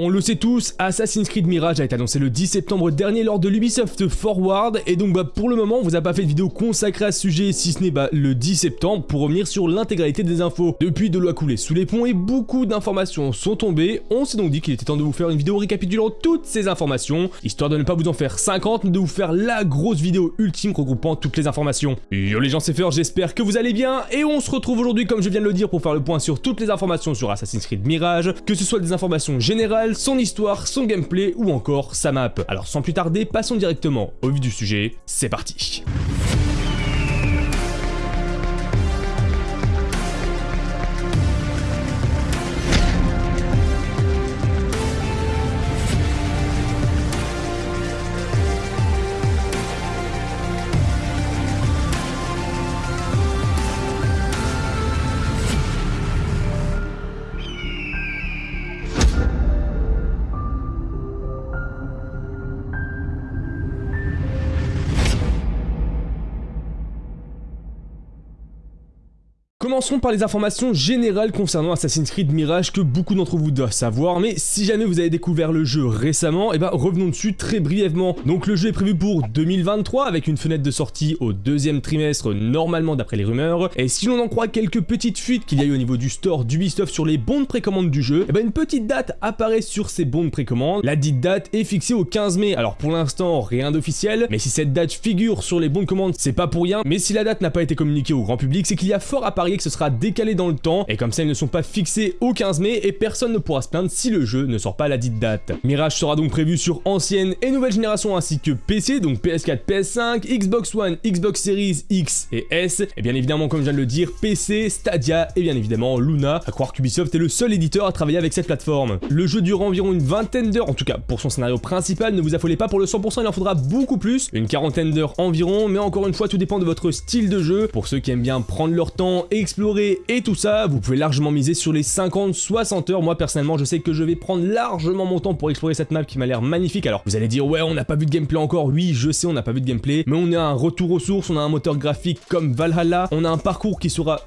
On le sait tous, Assassin's Creed Mirage a été annoncé le 10 septembre dernier lors de l'Ubisoft Forward, et donc bah, pour le moment on vous a pas fait de vidéo consacrée à ce sujet si ce n'est bah, le 10 septembre pour revenir sur l'intégralité des infos. Depuis de l'eau a coulé sous les ponts et beaucoup d'informations sont tombées, on s'est donc dit qu'il était temps de vous faire une vidéo récapitulant toutes ces informations, histoire de ne pas vous en faire 50, mais de vous faire la grosse vidéo ultime regroupant toutes les informations. Yo les gens c'est Fer, j'espère que vous allez bien, et on se retrouve aujourd'hui comme je viens de le dire pour faire le point sur toutes les informations sur Assassin's Creed Mirage, que ce soit des informations générales, son histoire, son gameplay ou encore sa map. Alors sans plus tarder, passons directement au vif du sujet, c'est parti Commençons par les informations générales concernant Assassin's Creed Mirage que beaucoup d'entre vous doivent savoir, mais si jamais vous avez découvert le jeu récemment, et eh ben revenons dessus très brièvement. Donc le jeu est prévu pour 2023 avec une fenêtre de sortie au deuxième trimestre normalement d'après les rumeurs, et si l'on en croit quelques petites fuites qu'il y a eu au niveau du store d'Ubisoft sur les bons de précommande du jeu, et eh ben une petite date apparaît sur ces bons de précommande. La dite date est fixée au 15 mai, alors pour l'instant rien d'officiel, mais si cette date figure sur les bons de commande, c'est pas pour rien, mais si la date n'a pas été communiquée au grand public, c'est qu'il y a fort à parier que sera décalé dans le temps, et comme ça ils ne sont pas fixés au 15 mai, et personne ne pourra se plaindre si le jeu ne sort pas à la dite date. Mirage sera donc prévu sur ancienne et nouvelle génération ainsi que PC, donc PS4, PS5, Xbox One, Xbox Series X et S, et bien évidemment comme je viens de le dire, PC, Stadia et bien évidemment Luna, à croire qu'Ubisoft est le seul éditeur à travailler avec cette plateforme. Le jeu dure environ une vingtaine d'heures, en tout cas pour son scénario principal, ne vous affolez pas pour le 100%, il en faudra beaucoup plus, une quarantaine d'heures environ, mais encore une fois tout dépend de votre style de jeu, pour ceux qui aiment bien prendre leur temps, explorer et tout ça, vous pouvez largement miser sur les 50-60 heures. Moi personnellement, je sais que je vais prendre largement mon temps pour explorer cette map qui m'a l'air magnifique. Alors vous allez dire ouais, on n'a pas vu de gameplay encore. Oui, je sais, on n'a pas vu de gameplay, mais on a un retour aux sources, on a un moteur graphique comme Valhalla, on a un parcours qui sera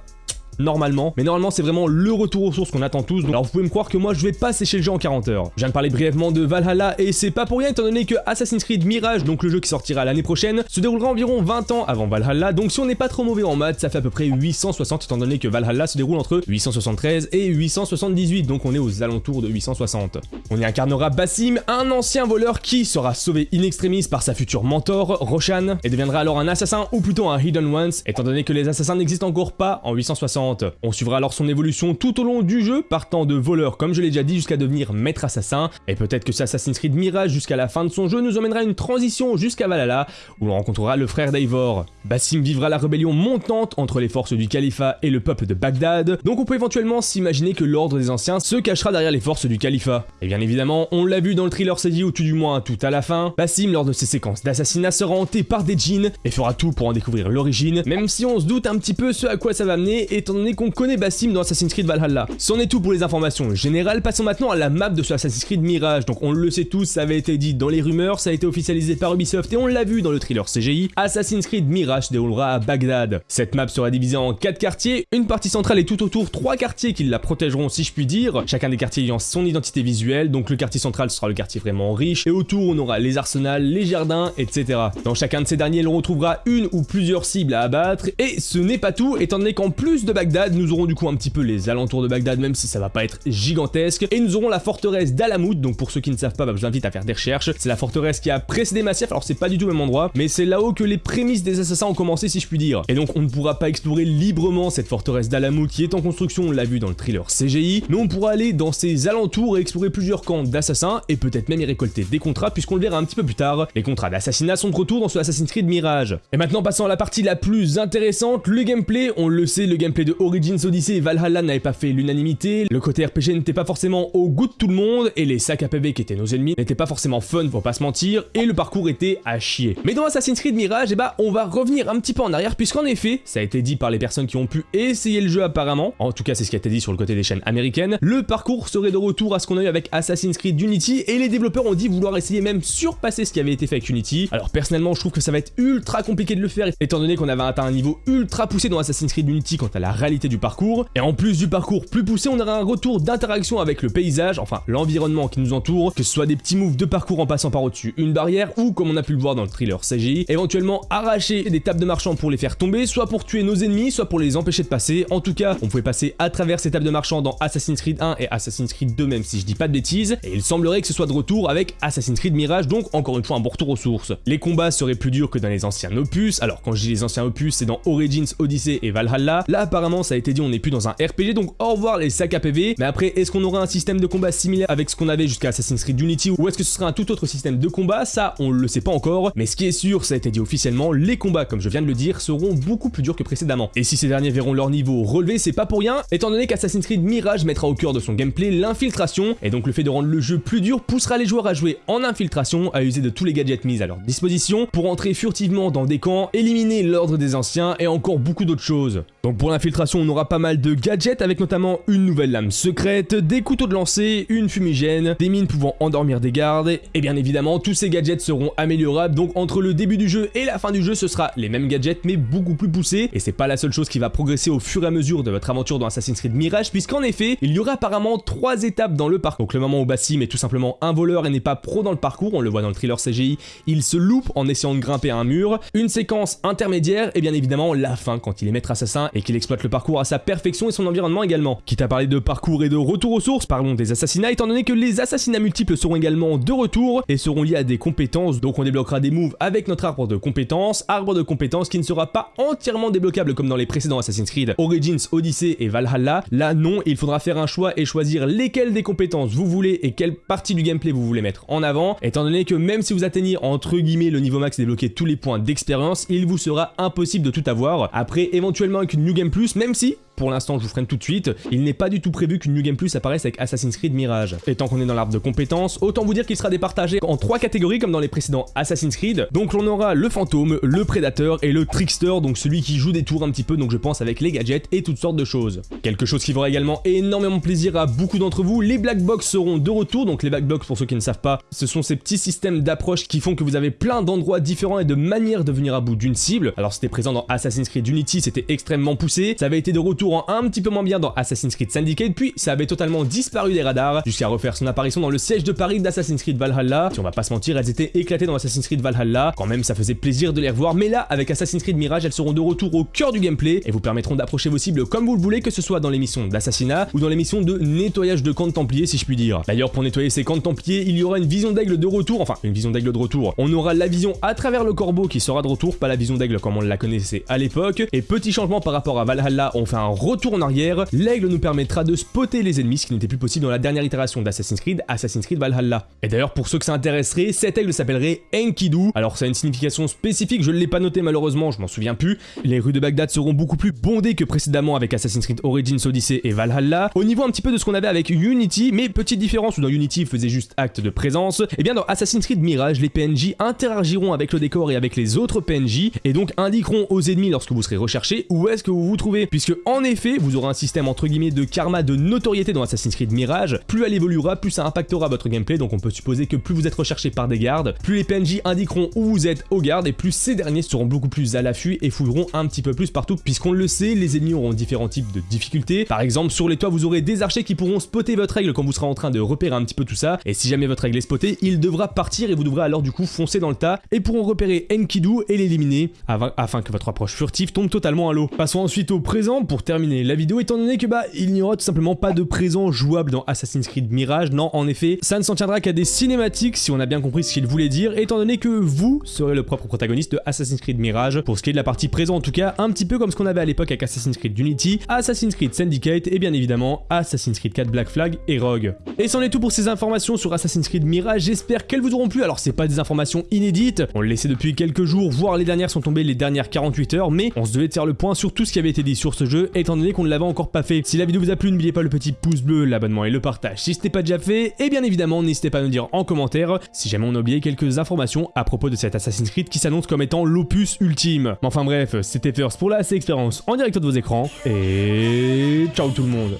normalement. Mais normalement, c'est vraiment le retour aux sources qu'on attend tous. alors vous pouvez me croire que moi, je vais pas sécher le jeu en 40 heures. Je viens de parler brièvement de Valhalla et c'est pas pour rien étant donné que Assassin's Creed Mirage, donc le jeu qui sortira l'année prochaine, se déroulera environ 20 ans avant Valhalla. Donc si on n'est pas trop mauvais en maths, ça fait à peu près 860 étant donné que Valhalla se déroule entre 873 et 878. Donc on est aux alentours de 860. On y incarnera Bassim, un ancien voleur qui sera sauvé in extremis par sa future mentor, Roshan, et deviendra alors un assassin ou plutôt un Hidden Ones, étant donné que les assassins n'existent encore pas en 860. On suivra alors son évolution tout au long du jeu, partant de voleur comme je l'ai déjà dit jusqu'à devenir maître assassin, et peut-être que Assassin's Creed Mirage jusqu'à la fin de son jeu nous emmènera une transition jusqu'à Valhalla, où l'on rencontrera le frère d'Eivor. Bassim vivra la rébellion montante entre les forces du califat et le peuple de Bagdad, donc on peut éventuellement s'imaginer que l'ordre des anciens se cachera derrière les forces du califat. Et bien évidemment, on l'a vu dans le thriller CJ ou tout du moins tout à la fin, Bassim lors de ses séquences d'assassinat sera hanté par des djinns et fera tout pour en découvrir l'origine, même si on se doute un petit peu ce à quoi ça va mener étant qu'on connaît Bassim dans Assassin's Creed Valhalla. C'en est tout pour les informations générales, passons maintenant à la map de ce Assassin's Creed Mirage. Donc on le sait tous, ça avait été dit dans les rumeurs, ça a été officialisé par Ubisoft et on l'a vu dans le thriller CGI, Assassin's Creed Mirage se déroulera à Bagdad. Cette map sera divisée en 4 quartiers, une partie centrale et tout autour 3 quartiers qui la protégeront si je puis dire, chacun des quartiers ayant son identité visuelle, donc le quartier central sera le quartier vraiment riche, et autour on aura les arsenals, les jardins, etc. Dans chacun de ces derniers, l'on retrouvera une ou plusieurs cibles à abattre, et ce n'est pas tout, étant donné qu'en plus de Bagdad, nous aurons du coup un petit peu les alentours de Bagdad, même si ça va pas être gigantesque. Et nous aurons la forteresse d'Alamout, donc pour ceux qui ne savent pas, bah, je vous invite à faire des recherches. C'est la forteresse qui a précédé Massif, alors c'est pas du tout le même endroit, mais c'est là-haut que les prémices des assassins ont commencé, si je puis dire. Et donc on ne pourra pas explorer librement cette forteresse d'Alamout qui est en construction, on l'a vu dans le thriller CGI, mais on pourra aller dans ses alentours et explorer plusieurs camps d'assassins, et peut-être même y récolter des contrats, puisqu'on le verra un petit peu plus tard. Les contrats d'assassinat sont de retour dans ce Assassin's Creed Mirage. Et maintenant passons à la partie la plus intéressante, le gameplay. On le sait, le gameplay de Origins Odyssey et Valhalla n'avait pas fait l'unanimité, le côté RPG n'était pas forcément au goût de tout le monde, et les sacs à PV qui étaient nos ennemis n'étaient pas forcément fun pour pas se mentir, et le parcours était à chier. Mais dans Assassin's Creed Mirage, eh bah, on va revenir un petit peu en arrière, puisqu'en effet, ça a été dit par les personnes qui ont pu essayer le jeu apparemment, en tout cas c'est ce qui a été dit sur le côté des chaînes américaines, le parcours serait de retour à ce qu'on a eu avec Assassin's Creed Unity, et les développeurs ont dit vouloir essayer même surpasser ce qui avait été fait avec Unity. Alors personnellement, je trouve que ça va être ultra compliqué de le faire, étant donné qu'on avait atteint un niveau ultra poussé dans Assassin's Creed Unity quant à la réalité du parcours. Et en plus du parcours plus poussé, on aura un retour d'interaction avec le paysage, enfin l'environnement qui nous entoure, que ce soit des petits moves de parcours en passant par au-dessus une barrière, ou comme on a pu le voir dans le thriller CGI, éventuellement arracher des tables de marchands pour les faire tomber, soit pour tuer nos ennemis, soit pour les empêcher de passer. En tout cas, on pouvait passer à travers ces tables de marchands dans Assassin's Creed 1 et Assassin's Creed 2 même si je dis pas de bêtises, et il semblerait que ce soit de retour avec Assassin's Creed Mirage, donc encore une fois un bon retour aux sources. Les combats seraient plus durs que dans les anciens opus, alors quand je dis les anciens opus, c'est dans Origins, Odyssey et Valhalla. Là apparemment ça a été dit, on n'est plus dans un RPG, donc au revoir les sacs à PV, mais après est-ce qu'on aura un système de combat similaire avec ce qu'on avait jusqu'à Assassin's Creed Unity, ou est-ce que ce sera un tout autre système de combat? Ça, on le sait pas encore, mais ce qui est sûr, ça a été dit officiellement, les combats, comme je viens de le dire, seront beaucoup plus durs que précédemment. Et si ces derniers verront leur niveau relevé, c'est pas pour rien, étant donné qu'Assassin's Creed Mirage mettra au cœur de son gameplay l'infiltration, et donc le fait de rendre le jeu plus dur poussera les joueurs à jouer en infiltration, à user de tous les gadgets mis à leur disposition, pour entrer furtivement dans des camps, éliminer l'ordre des anciens, et encore beaucoup d'autres choses. Donc pour l'infiltration, on aura pas mal de gadgets, avec notamment une nouvelle lame secrète, des couteaux de lancer, une fumigène, des mines pouvant endormir des gardes, et bien évidemment, tous ces gadgets seront améliorables, donc entre le début du jeu et la fin du jeu, ce sera les mêmes gadgets, mais beaucoup plus poussés, et c'est pas la seule chose qui va progresser au fur et à mesure de votre aventure dans Assassin's Creed Mirage, puisqu'en effet, il y aura apparemment trois étapes dans le parcours. Donc le moment où Bassim est tout simplement un voleur et n'est pas pro dans le parcours, on le voit dans le thriller CGI, il se loupe en essayant de grimper un mur, une séquence intermédiaire, et bien évidemment la fin, quand il est maître assassin et qu'il exploite le parcours à sa perfection et son environnement également. Quitte à parler de parcours et de retour aux sources, parlons des assassinats, étant donné que les assassinats multiples seront également de retour et seront liés à des compétences, donc on débloquera des moves avec notre arbre de compétences, arbre de compétences qui ne sera pas entièrement débloquable comme dans les précédents Assassin's Creed, Origins, Odyssey et Valhalla, là non, il faudra faire un choix et choisir lesquelles des compétences vous voulez et quelle partie du gameplay vous voulez mettre en avant, étant donné que même si vous atteignez entre guillemets le niveau max et débloquez tous les points d'expérience, il vous sera impossible de tout avoir. Après, éventuellement avec New Game Plus, même pour l'instant je vous freine tout de suite, il n'est pas du tout prévu qu'une New Game Plus apparaisse avec Assassin's Creed Mirage. Et tant qu'on est dans l'arbre de compétences, autant vous dire qu'il sera départagé en trois catégories comme dans les précédents Assassin's Creed. Donc on aura le fantôme, le prédateur et le trickster, donc celui qui joue des tours un petit peu, donc je pense avec les gadgets et toutes sortes de choses. Quelque chose qui fera également énormément plaisir à beaucoup d'entre vous, les Black Box seront de retour, donc les Black Box pour ceux qui ne savent pas, ce sont ces petits systèmes d'approche qui font que vous avez plein d'endroits différents et de manières de venir à bout d'une cible. Alors c'était présent dans Assassin's Creed Unity, c'était extrêmement poussé, ça avait été de retour un petit peu moins bien dans Assassin's Creed Syndicate, puis ça avait totalement disparu des radars, jusqu'à refaire son apparition dans le siège de Paris d'Assassin's Creed Valhalla. Si on va pas se mentir, elles étaient éclatées dans Assassin's Creed Valhalla, quand même ça faisait plaisir de les revoir, mais là, avec Assassin's Creed Mirage, elles seront de retour au cœur du gameplay, et vous permettront d'approcher vos cibles comme vous le voulez, que ce soit dans les missions d'assassinat, ou dans les missions de nettoyage de camps de templiers, si je puis dire. D'ailleurs, pour nettoyer ces camps de templiers, il y aura une vision d'aigle de retour, enfin, une vision d'aigle de retour. On aura la vision à travers le corbeau qui sera de retour, pas la vision d'aigle comme on la connaissait à l'époque, et petit changement par rapport à Valhalla, on fait un retour en arrière, l'aigle nous permettra de spotter les ennemis, ce qui n'était plus possible dans la dernière itération d'Assassin's Creed, Assassin's Creed Valhalla. Et d'ailleurs, pour ceux que ça intéresserait, cet aigle s'appellerait Enkidu. Alors, ça a une signification spécifique, je ne l'ai pas noté malheureusement, je m'en souviens plus. Les rues de Bagdad seront beaucoup plus bondées que précédemment avec Assassin's Creed Origins Odyssey et Valhalla. Au niveau un petit peu de ce qu'on avait avec Unity, mais petite différence où dans Unity faisait juste acte de présence, et eh bien dans Assassin's Creed Mirage, les PNJ interagiront avec le décor et avec les autres PNJ, et donc indiqueront aux ennemis lorsque vous serez recherché où est-ce que vous vous trouvez, puisque en effet, vous aurez un système entre guillemets de karma de notoriété dans Assassin's Creed Mirage, plus elle évoluera, plus ça impactera votre gameplay, donc on peut supposer que plus vous êtes recherché par des gardes, plus les PNJ indiqueront où vous êtes aux gardes, et plus ces derniers seront beaucoup plus à l'affût et fouilleront un petit peu plus partout, puisqu'on le sait, les ennemis auront différents types de difficultés. Par exemple, sur les toits, vous aurez des archers qui pourront spotter votre aigle quand vous serez en train de repérer un petit peu tout ça, et si jamais votre aigle est spoté, il devra partir et vous devrez alors du coup foncer dans le tas, et pourront repérer Enkidu et l'éliminer, afin que votre approche furtive tombe totalement à l'eau. Passons ensuite au présent pour la vidéo, étant donné que bah, il n'y aura tout simplement pas de présent jouable dans Assassin's Creed Mirage, non, en effet, ça ne s'en tiendra qu'à des cinématiques, si on a bien compris ce qu'il voulait dire, étant donné que vous serez le propre protagoniste de Assassin's Creed Mirage, pour ce qui est de la partie présent en tout cas, un petit peu comme ce qu'on avait à l'époque avec Assassin's Creed Unity, Assassin's Creed Syndicate et bien évidemment Assassin's Creed 4 Black Flag et Rogue. Et c'en est tout pour ces informations sur Assassin's Creed Mirage, j'espère qu'elles vous auront plu, alors c'est pas des informations inédites, on le laissait depuis quelques jours, voire les dernières sont tombées les dernières 48 heures, mais on se devait de faire le point sur tout ce qui avait été dit sur ce jeu, étant donné qu'on ne l'avait encore pas fait. Si la vidéo vous a plu, n'oubliez pas le petit pouce bleu, l'abonnement et le partage si ce n'est pas déjà fait, et bien évidemment n'hésitez pas à nous dire en commentaire si jamais on a oublié quelques informations à propos de cet Assassin's Creed qui s'annonce comme étant l'opus ultime. Mais enfin bref, c'était First pour la expérience en direct de vos écrans, et ciao tout le monde